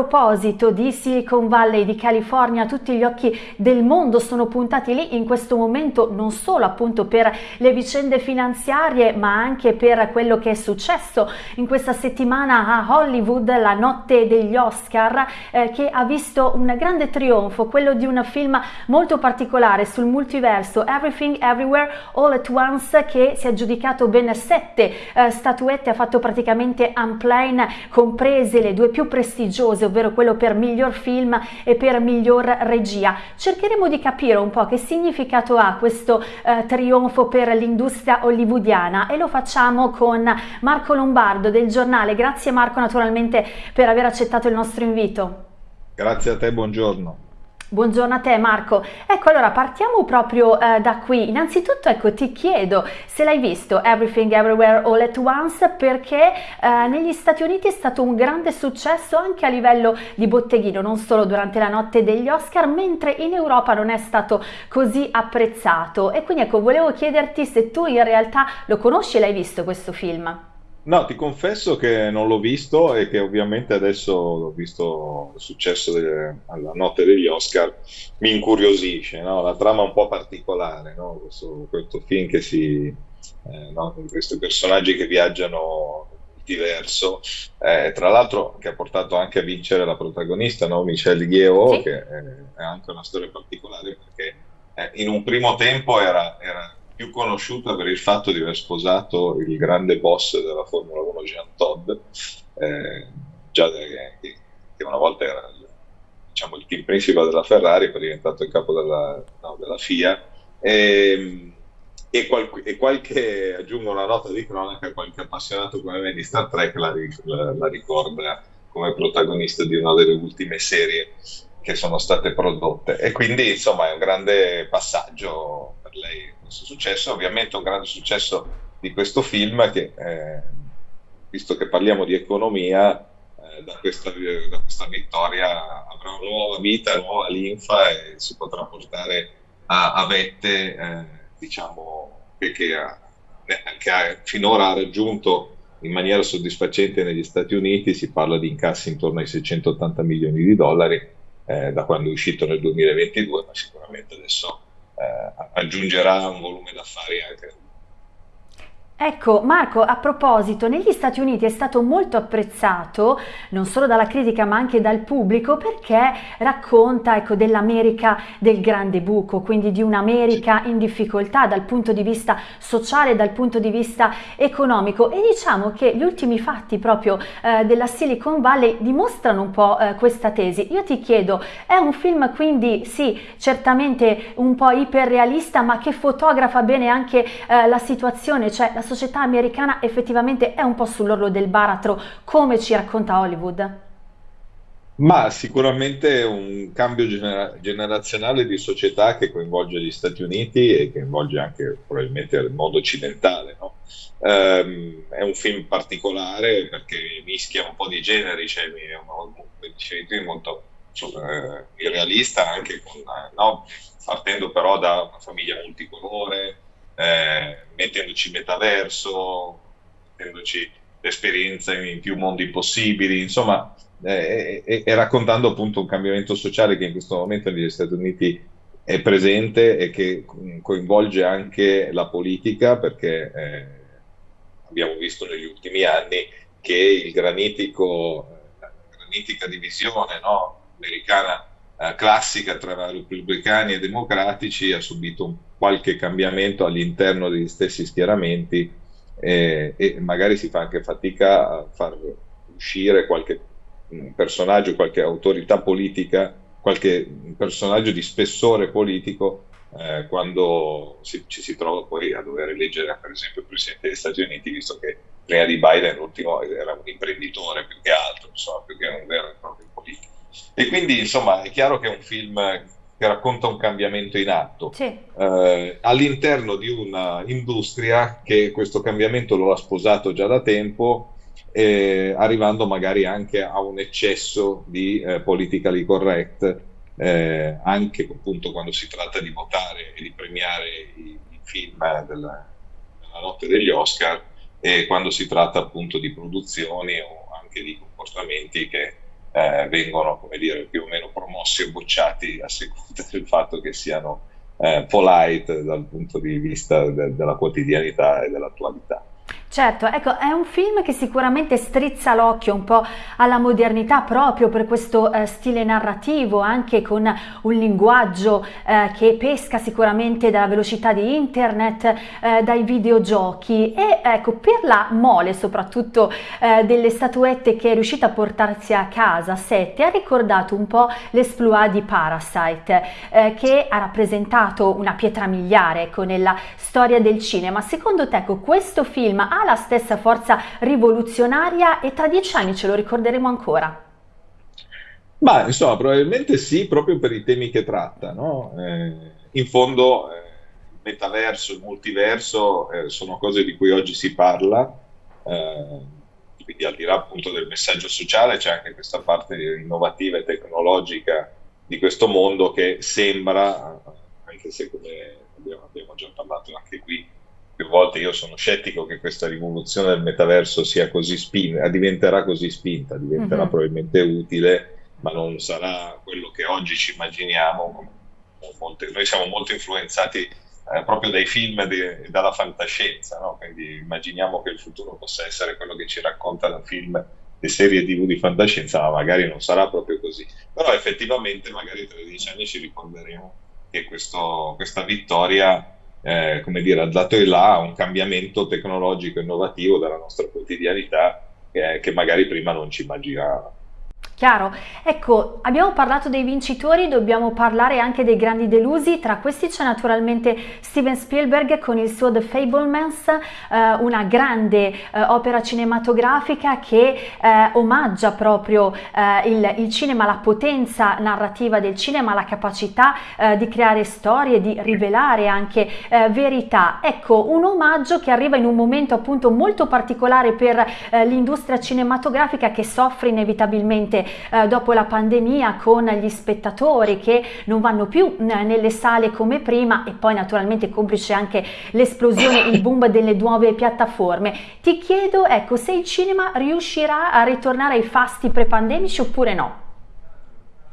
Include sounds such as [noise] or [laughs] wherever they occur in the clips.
proposito di Silicon Valley, di California, tutti gli occhi del mondo sono puntati lì in questo momento non solo appunto per le vicende finanziarie ma anche per quello che è successo in questa settimana a Hollywood, la notte degli Oscar eh, che ha visto un grande trionfo, quello di un film molto particolare sul multiverso Everything Everywhere All at Once che si è aggiudicato ben sette eh, statuette, ha fatto praticamente unplane comprese le due più prestigiose, ovvero quello per miglior film e per miglior regia. Cercheremo di capire un po' che significato ha questo eh, trionfo per l'industria hollywoodiana e lo facciamo con Marco Lombardo del giornale. Grazie Marco naturalmente per aver accettato il nostro invito. Grazie a te, buongiorno. Buongiorno a te Marco. Ecco allora partiamo proprio eh, da qui. Innanzitutto ecco ti chiedo se l'hai visto Everything Everywhere All at Once perché eh, negli Stati Uniti è stato un grande successo anche a livello di botteghino, non solo durante la notte degli Oscar, mentre in Europa non è stato così apprezzato. E quindi ecco volevo chiederti se tu in realtà lo conosci e l'hai visto questo film. No, ti confesso che non l'ho visto e che ovviamente adesso l'ho visto il successo delle, alla notte degli Oscar, mi incuriosisce, no? la trama è un po' particolare, no? questo, questo, film che si, eh, no? questi personaggi che viaggiano diverso, eh, tra l'altro che ha portato anche a vincere la protagonista, no? Michelle Yeoh, sì. che è, è, anche una storia particolare perché eh, in un primo tempo era, era più conosciuta per il fatto di aver sposato il grande boss della Formula 1 Jean Todd, eh, già de, che, una volta era diciamo, il team principal della Ferrari, poi è diventato il capo della, no, della FIA. E, e, qual, e, qualche, aggiungo una nota di cronaca, qualche appassionato come me di Star Trek la, la, la ricorda come protagonista di una delle ultime serie che sono state prodotte. E quindi insomma è un grande passaggio per lei questo successo. Ovviamente un grande successo di questo film che, eh, visto che parliamo di economia, eh, da, questa, da, questa, vittoria avrà una nuova vita, nuova linfa e si potrà portare a, a vette, eh, diciamo, che, che, ha, che ha, finora ha raggiunto in maniera soddisfacente negli Stati Uniti, si parla di incassi intorno ai 680 milioni di dollari eh, da quando è uscito nel 2022, ma sicuramente adesso aggiungerà un volume d'affari anche Ecco Marco, a proposito, negli Stati Uniti è stato molto apprezzato non solo dalla critica ma anche dal pubblico perché racconta ecco, dell'America del grande buco, quindi di un'America in difficoltà dal punto di vista sociale, dal punto di vista economico e diciamo che gli ultimi fatti proprio eh, della Silicon Valley dimostrano un po' eh, questa tesi. Io ti chiedo, è un film quindi sì, certamente un po' iperrealista ma che fotografa bene anche eh, la situazione, cioè la società americana effettivamente è un po' sull'orlo del baratro, come ci racconta Hollywood? Ma sicuramente un cambio genera generazionale di società che coinvolge gli Stati Uniti e che coinvolge anche probabilmente il mondo occidentale. No? Um, è un film particolare perché mischia un po' di generi, cioè, come dicevi tu, molto uh, irrealista anche con, uh, no? partendo però da una famiglia multicolore, eh, mettendoci metaverso, mettendoci l'esperienza in più mondi possibili, insomma, eh, e, e, raccontando appunto un cambiamento sociale che in questo momento negli Stati Uniti è presente e che coinvolge anche la politica, perché eh, abbiamo visto negli ultimi anni che il granitico, la granitica divisione no, americana eh, classica tra repubblicani e democratici ha subito un qualche cambiamento all'interno degli stessi schieramenti eh, e magari si fa anche fatica a far uscire qualche mm, personaggio, qualche autorità politica, qualche personaggio di spessore politico eh, quando si, ci si trova poi a dover eleggere per esempio il Presidente degli Stati Uniti, visto che prima di Biden l'ultimo era un imprenditore più che altro, insomma, più che un vero e proprio politico. E quindi insomma è chiaro che è un film che racconta un cambiamento in atto sì. eh, all'interno di un'industria che questo cambiamento lo ha sposato già da tempo, eh, arrivando magari anche a un eccesso di eh, politically correct, eh, anche appunto quando si tratta di votare e di premiare i, i film della, della notte degli Oscar e quando si tratta appunto di produzioni o anche di comportamenti che eh, vengono come dire, più o meno promossi o bocciati a seconda del fatto che siano eh, polite dal punto di vista de- della quotidianità e dell'attualità. Certo, ecco, è un film che sicuramente strizza l'occhio un po' alla modernità proprio per questo eh, stile narrativo, anche con un linguaggio eh, che pesca sicuramente dalla velocità di internet, eh, dai videogiochi e ecco, per la mole soprattutto eh, delle statuette che è riuscita a portarsi a casa, Sette, ha ricordato un po' l'esploit di Parasite, eh, che ha rappresentato una pietra miliare ecco, nella storia del cinema. Secondo te, ecco, questo film ha la stessa forza rivoluzionaria e tra dieci anni ce lo ricorderemo ancora? Ma insomma, probabilmente sì, proprio per i temi che tratta. No? Eh, in fondo, eh, il metaverso, il multiverso eh, sono cose di cui oggi si parla. Eh, quindi, al di là appunto del messaggio sociale, c'è anche questa parte innovativa e tecnologica di questo mondo che sembra, anche se come abbiamo, abbiamo già parlato anche qui, più volte io sono scettico che questa rivoluzione del metaverso sia così spinta, diventerà così spinta, diventerà mm-hmm. probabilmente utile, ma non sarà quello che oggi ci immaginiamo. Molte, noi siamo molto influenzati eh, proprio dai film e dalla fantascienza, no? quindi immaginiamo che il futuro possa essere quello che ci racconta da film e serie tv di fantascienza, ma magari non sarà proprio così. Però effettivamente magari tra dieci anni ci ricorderemo che questo, questa vittoria eh, come dire, dato il là un cambiamento tecnologico innovativo della nostra quotidianità eh, che magari prima non ci immaginavamo. Chiaro. Ecco, abbiamo parlato dei vincitori, dobbiamo parlare anche dei grandi delusi. Tra questi c'è naturalmente Steven Spielberg con il suo The Fablemans, eh, una grande eh, opera cinematografica che eh, omaggia proprio eh, il, il, cinema, la potenza narrativa del cinema, la capacità eh, di creare storie, di rivelare anche eh, verità. Ecco, un omaggio che arriva in un momento appunto molto particolare per l'industria cinematografica che soffre inevitabilmente eh, dopo la pandemia con gli spettatori che non vanno più nelle sale come prima e poi naturalmente complice anche l'esplosione, il boom delle nuove piattaforme. Ti chiedo ecco se il cinema riuscirà a ritornare ai fasti pre-pandemici oppure no?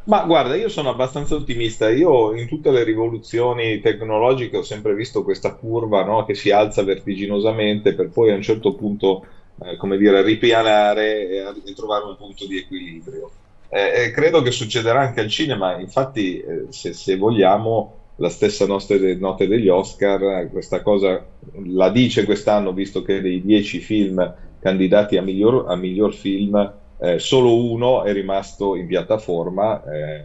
Ma guarda, io sono abbastanza ottimista. Io in tutte le rivoluzioni tecnologiche ho sempre visto questa curva no, che si alza vertiginosamente per poi a un certo punto eh, come dire, ripianare e, trovare un punto di equilibrio. Eh, credo che succederà anche al cinema, infatti eh, se, se, vogliamo la stessa notte, notte, degli Oscar, questa cosa la dice quest'anno, visto che dei dieci film candidati a miglior, a miglior film, eh, solo uno è rimasto in piattaforma eh,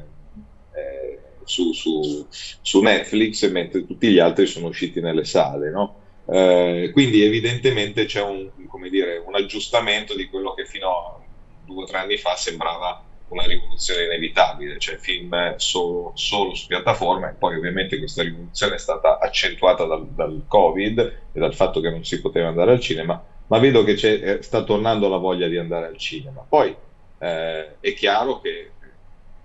eh, su, su, su, Netflix, mentre tutti gli altri sono usciti nelle sale. No? Eh, quindi evidentemente c'è un, dire, un, aggiustamento di quello che fino a due o tre anni fa sembrava una rivoluzione inevitabile, cioè film solo, solo su piattaforma e poi ovviamente questa rivoluzione è stata accentuata dal, dal, Covid e dal fatto che non si poteva andare al cinema, ma vedo che eh, sta tornando la voglia di andare al cinema. Poi eh, è chiaro che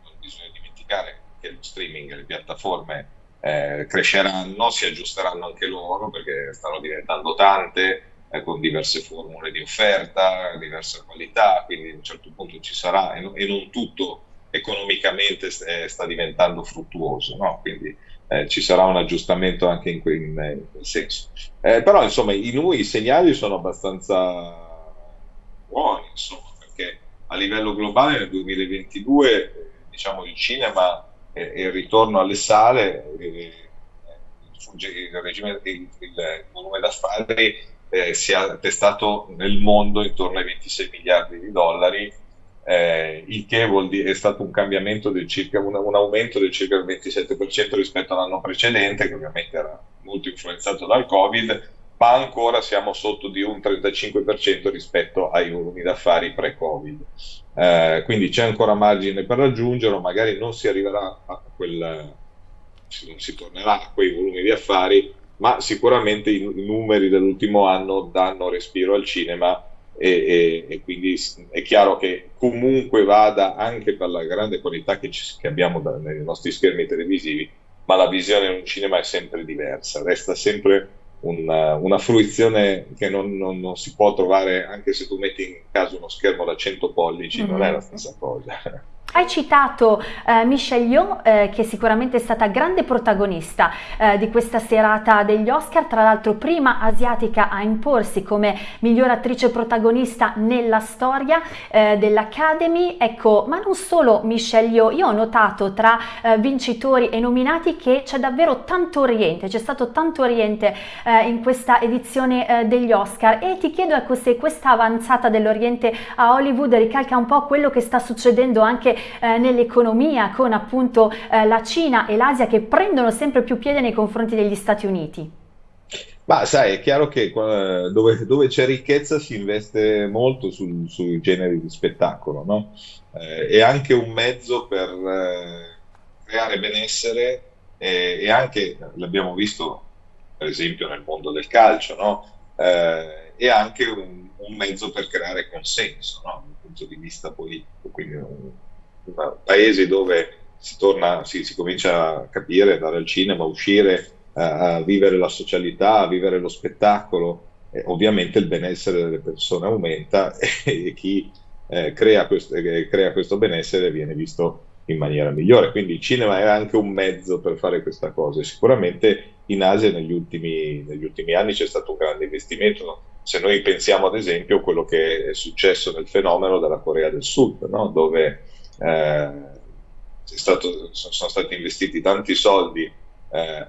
non bisogna dimenticare che lo streaming, le piattaforme eh, cresceranno, si aggiusteranno anche loro perché stanno diventando tante, eh, con diverse formule di offerta, diversa qualità, quindi a un certo punto ci sarà e, no, e non tutto economicamente eh, sta diventando fruttuoso, no? quindi eh, ci sarà un aggiustamento anche in, que- in, in quel senso. Eh, però insomma i, i segnali sono abbastanza buoni, insomma, perché a livello globale nel 2022 diciamo il cinema e, il ritorno alle sale, il, regime, il, il volume d'affari eh, si è attestato nel mondo intorno ai 26 miliardi di dollari, eh, il che vuol dire, è stato un cambiamento del circa, un, un aumento del circa il 27% rispetto all'anno precedente, che ovviamente era molto influenzato dal Covid, ma ancora siamo sotto di un 35% rispetto ai volumi d'affari pre-Covid. Eh, quindi c'è ancora margine per raggiungerlo, magari non si arriverà a quel, non si tornerà a quei volumi di affari, ma sicuramente i, i numeri dell'ultimo anno danno respiro al cinema e, e, e, quindi è chiaro che comunque vada anche per la grande qualità che, ci, che abbiamo da, nei nostri schermi televisivi, ma la visione in un cinema è sempre diversa, resta sempre una, una fruizione che non, non, non, si può trovare anche se tu metti in caso uno schermo da 100 pollici, mm-hmm. non è la stessa cosa. Hai citato eh, Michelle Yeoh, eh, che sicuramente è stata grande protagonista eh, di questa serata degli Oscar, tra l'altro prima asiatica a imporsi come miglior attrice protagonista nella storia eh, dell'Academy. Ecco, ma non solo Michelle Yeoh, io ho notato tra eh, vincitori e nominati che c'è davvero tanto Oriente, c'è stato tanto Oriente eh, in questa edizione degli Oscar. E ti chiedo ecco se questa avanzata dell'Oriente a Hollywood ricalca un po' quello che sta succedendo anche eh, nell'economia con appunto eh, la Cina e l'Asia che prendono sempre più piede nei confronti degli Stati Uniti? Ma sai, è chiaro che dove, dove c'è ricchezza si investe molto sul, sui generi di spettacolo, no? Eh, è anche un mezzo per eh, creare benessere e, e, anche, l'abbiamo visto per esempio nel mondo del calcio, no? eh, è anche un, un, mezzo per creare consenso no? dal punto di vista politico, quindi un, paesi dove si, torna, si, si comincia a capire, andare al cinema, uscire, a, a vivere la socialità, a vivere lo spettacolo, eh, ovviamente il benessere delle persone aumenta [laughs] e, e chi eh, crea, questo, eh, crea, questo, benessere viene visto in maniera migliore. Quindi il cinema è anche un mezzo per fare questa cosa. Sicuramente in Asia negli ultimi, negli ultimi anni c'è stato un grande investimento. Se noi pensiamo ad esempio a quello che è successo nel fenomeno della Corea del Sud, no? dove eh, stato, sono stati investiti tanti soldi eh, eh,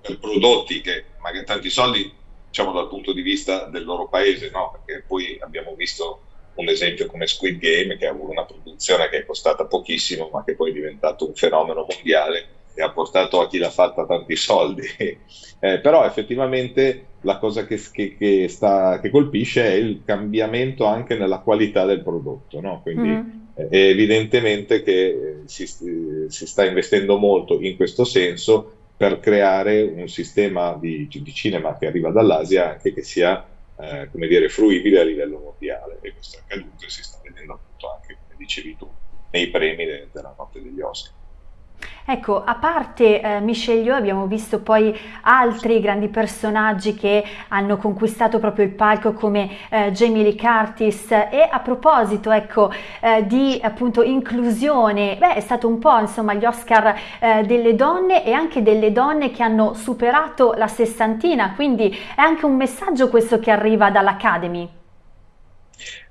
per prodotti che magari tanti soldi diciamo dal punto di vista del loro paese, no? perché poi abbiamo visto un esempio come Squid Game che ha avuto una produzione che è costata pochissimo ma che poi è diventato un fenomeno mondiale e ha portato a chi l'ha fatta tanti soldi. [laughs] eh, però effettivamente la cosa che, che, che, sta, che, colpisce è il cambiamento anche nella qualità del prodotto. No? Quindi mm. È evidentemente che eh, si, si, sta investendo molto in questo senso per creare un sistema di, di cinema che arriva dall'Asia anche che sia eh, come dire, fruibile a livello mondiale. E questo è accaduto e si sta vedendo appunto anche, come dicevi tu, nei premi de, della notte degli Oscar. Ecco, a parte eh, Michelle Yeoh abbiamo visto poi altri grandi personaggi che hanno conquistato proprio il palco come eh, Jamie Lee Curtis e a proposito ecco eh, di appunto inclusione, beh è stato un po' insomma gli Oscar eh, delle donne e anche delle donne che hanno superato la sessantina, quindi è anche un messaggio questo che arriva dall'Academy.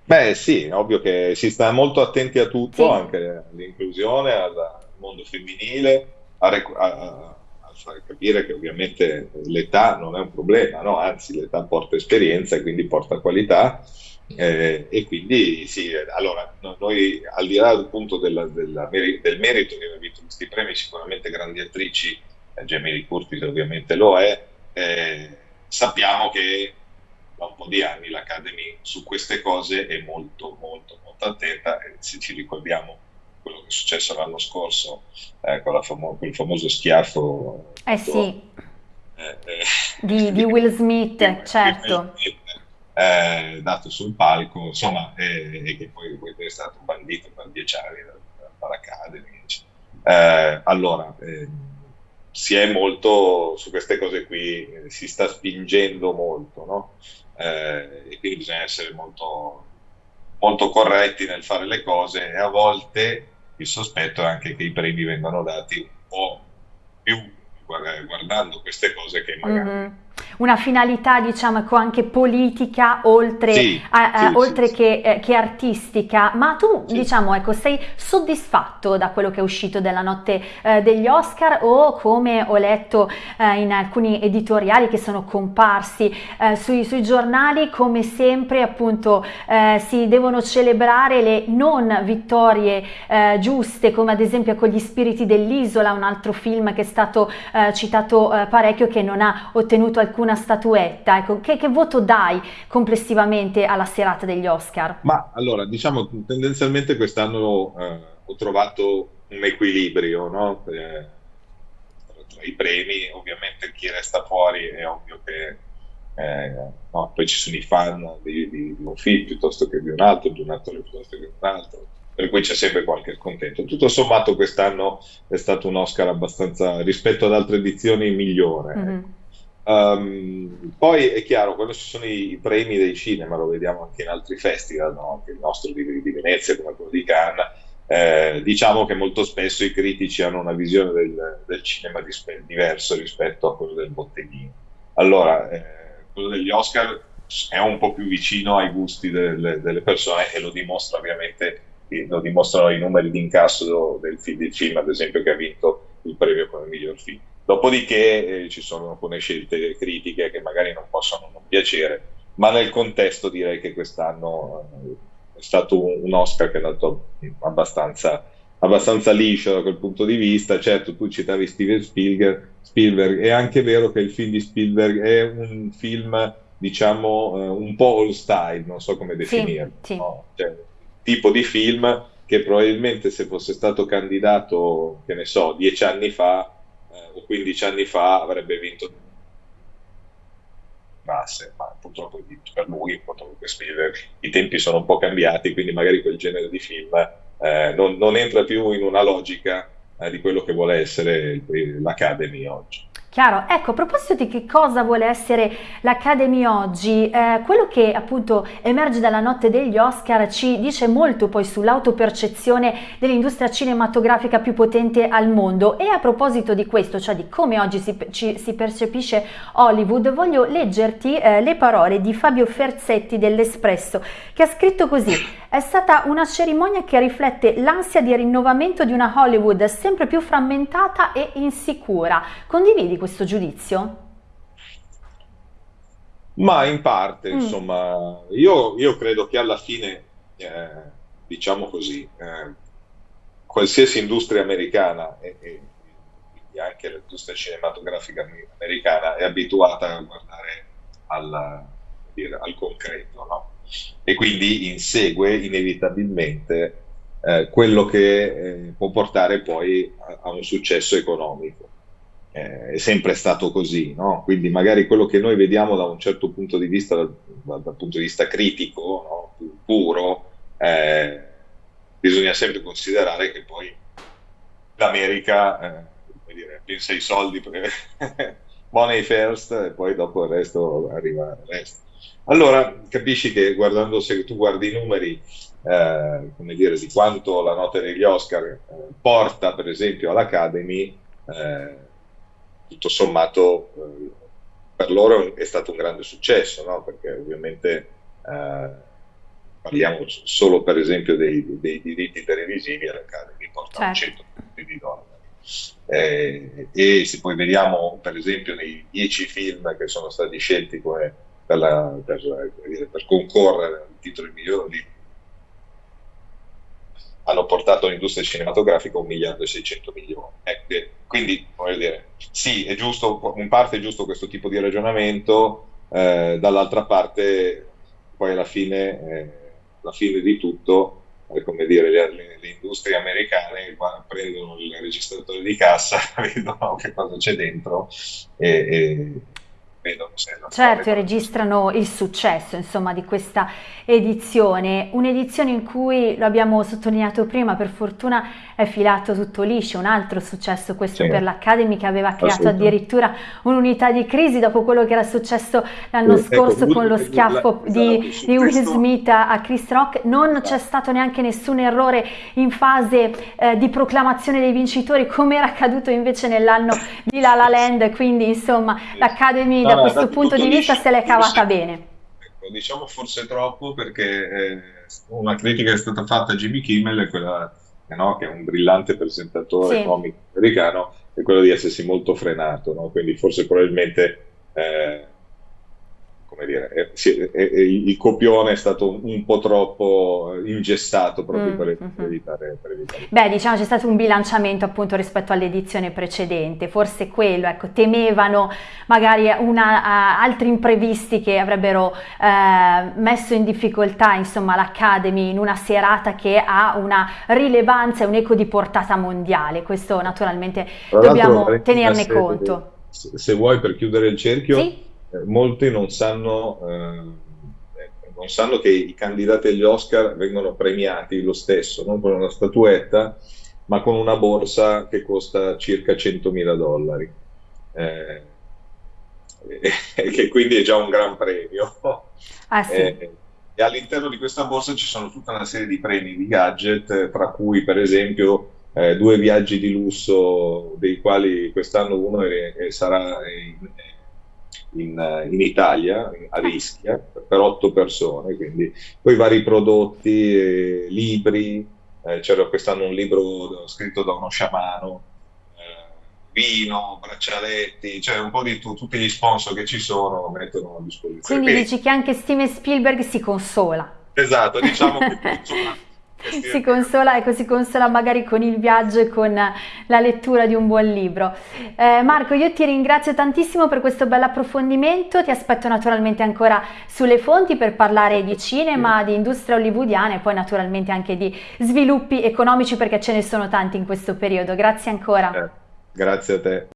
Beh sì, ovvio che si sta molto attenti a tutto, sì. anche all'inclusione, alla mondo femminile, a, a, a, far capire che ovviamente l'età non è un problema, no? anzi l'età porta esperienza e quindi porta qualità. Eh, e quindi sì, allora noi al di là appunto della, della, del merito che ha vinto questi premi, sicuramente grandi attrici, eh, Jamie Curtis ovviamente lo è, eh, sappiamo che da un po' di anni l'Academy su queste cose è molto molto molto attenta e se ci ricordiamo quello che è successo l'anno scorso eh, con famo- quel famoso schiaffo eh sì. Eh, eh, di, [laughs] di, Will Smith, certo. Will Smith, eh, dato sul palco, insomma, e che poi, poi, è stato bandito per dieci anni dall'Academy. Eh, allora, si è molto su queste cose qui, si sta spingendo molto, no? e quindi bisogna essere molto molto corretti nel fare le cose e a volte il sospetto è anche che i premi vengano dati un po' più guardando queste cose che magari... Mm-hmm una finalità diciamo anche politica oltre, sì, a, sì, oltre sì, che, eh, che, artistica. Ma tu diciamo ecco sei soddisfatto da quello che è uscito della notte eh, degli Oscar o come ho letto eh, in alcuni editoriali che sono comparsi eh, sui, sui, giornali come sempre appunto eh, si devono celebrare le non vittorie eh, giuste come ad esempio con gli spiriti dell'isola un altro film che è stato citato parecchio che non ha ottenuto alcun alcuna statuetta? Ecco, che, che, voto dai complessivamente alla serata degli Oscar? Ma allora, diciamo tendenzialmente quest'anno eh, ho trovato un equilibrio no? eh, tra i premi, ovviamente chi resta fuori è ovvio che eh, no, poi ci sono i fan di, di, di, un film piuttosto che di un altro, di un attore piuttosto che di un altro, per cui c'è sempre qualche scontento. Tutto sommato quest'anno è stato un Oscar abbastanza, rispetto ad altre edizioni, migliore. Mm-hmm Um, poi è chiaro, quando ci sono i, i, premi dei cinema, lo vediamo anche in altri festival, no? anche il nostro di, di, Venezia come quello di Cannes, eh, diciamo che molto spesso i critici hanno una visione del, del cinema dispe- diverso rispetto a quello del botteghino. Allora, eh, quello degli Oscar è un po' più vicino ai gusti delle, delle persone e lo dimostra ovviamente, lo dimostrano i numeri di incasso del, del film, ad esempio, che ha vinto il premio come miglior film Dopodiché eh, ci sono alcune scelte critiche che magari non possono non piacere, ma nel contesto direi che quest'anno eh, è stato un, Oscar che è andato abbastanza, abbastanza liscio da quel punto di vista. Certo, tu citavi Steven Spielberg, Spielberg, è anche vero che il film di Spielberg è un film, diciamo, eh, un po' all style, non so come definirlo. Sì, sì. No? Cioè, tipo di film che probabilmente se fosse stato candidato, che ne so, dieci anni fa, eh, o 15 anni fa avrebbe vinto Masse, ma purtroppo per lui, purtroppo per i tempi sono un po' cambiati, quindi magari quel genere di film eh, non, non, entra più in una logica eh, di quello che vuole essere l'Academy oggi. Chiaro, ecco, a proposito di che cosa vuole essere l'Academy oggi, eh, quello che appunto emerge dalla notte degli Oscar ci dice molto poi sull'autopercezione dell'industria cinematografica più potente al mondo e a proposito di questo, cioè di come oggi si, ci, si percepisce Hollywood, voglio leggerti eh, le parole di Fabio Ferzetti dell'Espresso che ha scritto così, è stata una cerimonia che riflette l'ansia di rinnovamento di una Hollywood sempre più frammentata e insicura. Condividi questo giudizio? Ma in parte, mm. insomma, io, io, credo che alla fine, eh, diciamo così, eh, qualsiasi industria americana e, e anche l'industria cinematografica americana è abituata a guardare al, dire, al concreto, no? E quindi insegue inevitabilmente eh, quello che eh, può portare poi a, a un successo economico eh, è sempre stato così, no? quindi magari quello che noi vediamo da un certo punto di vista, dal, dal punto di vista critico, no? puro, eh, bisogna sempre considerare che poi l'America, eh, dire, pensa ai soldi, money [laughs] first e poi dopo il resto arriva il resto. Allora capisci che guardando, se tu guardi i numeri, eh, come dire, di quanto la nota degli Oscar eh, porta per esempio all'Academy, eh, tutto sommato eh, per loro è stato un grande successo, no? perché ovviamente eh, parliamo solo per esempio dei, dei diritti televisivi all'Academy portano certo. 100 milioni di dollari. Eh, e se poi vediamo per esempio nei 10 film che sono stati scelti come per, la, per, per concorrere al titolo di miglior hanno portato l'industria cinematografica a un miliardo e 600 milioni. Eh, quindi, voglio dire, sì, è giusto, in parte è giusto questo tipo di ragionamento, eh, dall'altra parte, poi alla fine, eh, alla fine di tutto, come dire, le, le, le, industrie americane prendono il registratore di cassa, [laughs] vedono che cosa c'è dentro e, e vedono se Certo, registrano il successo insomma di questa edizione, un'edizione in cui, lo abbiamo sottolineato prima, per fortuna è filato tutto liscio, un altro successo questo sì. per l'Academy che aveva creato addirittura un'unità di crisi dopo quello che era successo l'anno sì, ecco, scorso ecco, con lo schiaffo la, di, esatto, di Will Smith a Chris Rock, non esatto. c'è stato neanche nessun errore in fase eh, di proclamazione dei vincitori come era accaduto invece nell'anno di La La Land, quindi insomma l'Academy da questo punto di vista se l'è cavata bene. Ecco, diciamo forse troppo perché eh, una critica che è stata fatta a Jimmy Kimmel quella no, che è un brillante presentatore sì. comico americano, è quello di essersi molto frenato, no? quindi forse probabilmente eh, come dire, è, è, il copione è stato un po' troppo ingessato proprio mm, per, mm-hmm. evitare, per, evitare, Beh, diciamo c'è stato un bilanciamento appunto rispetto all'edizione precedente, forse quello, ecco, temevano magari una, uh, altri imprevisti che avrebbero uh, messo in difficoltà insomma l'Academy in una serata che ha una rilevanza e un eco di portata mondiale, questo naturalmente dobbiamo tenerne se, conto. Se vuoi per chiudere il cerchio... Sì? Eh, molti non sanno, eh, non sanno, che i candidati agli Oscar vengono premiati lo stesso, non con una statuetta, ma con una borsa che costa circa 100.000 dollari. Eh, [laughs] che quindi è già un gran premio. Ah, sì. Eh, e all'interno di questa borsa ci sono tutta una serie di premi di gadget, tra cui per esempio eh, due viaggi di lusso, dei quali quest'anno uno è, è, sarà in, in, in, Italia, a Rischia, per otto persone, quindi poi vari prodotti, eh, libri, eh, c'era quest'anno un libro scritto da uno sciamano, vino, braccialetti, cioè un po' di tu, tutti gli sponsor che ci sono mettono a disposizione. Quindi, Quindi dici che anche Steven Spielberg si consola. Esatto, diciamo che [laughs] si consola, ecco, si consola magari con il viaggio e con la lettura di un buon libro. Eh, Marco, io ti ringrazio tantissimo per questo bel approfondimento, ti aspetto naturalmente ancora sulle fonti per parlare di cinema, di industria hollywoodiana e poi naturalmente anche di sviluppi economici perché ce ne sono tanti in questo periodo. Grazie ancora. Eh. Grazie a te.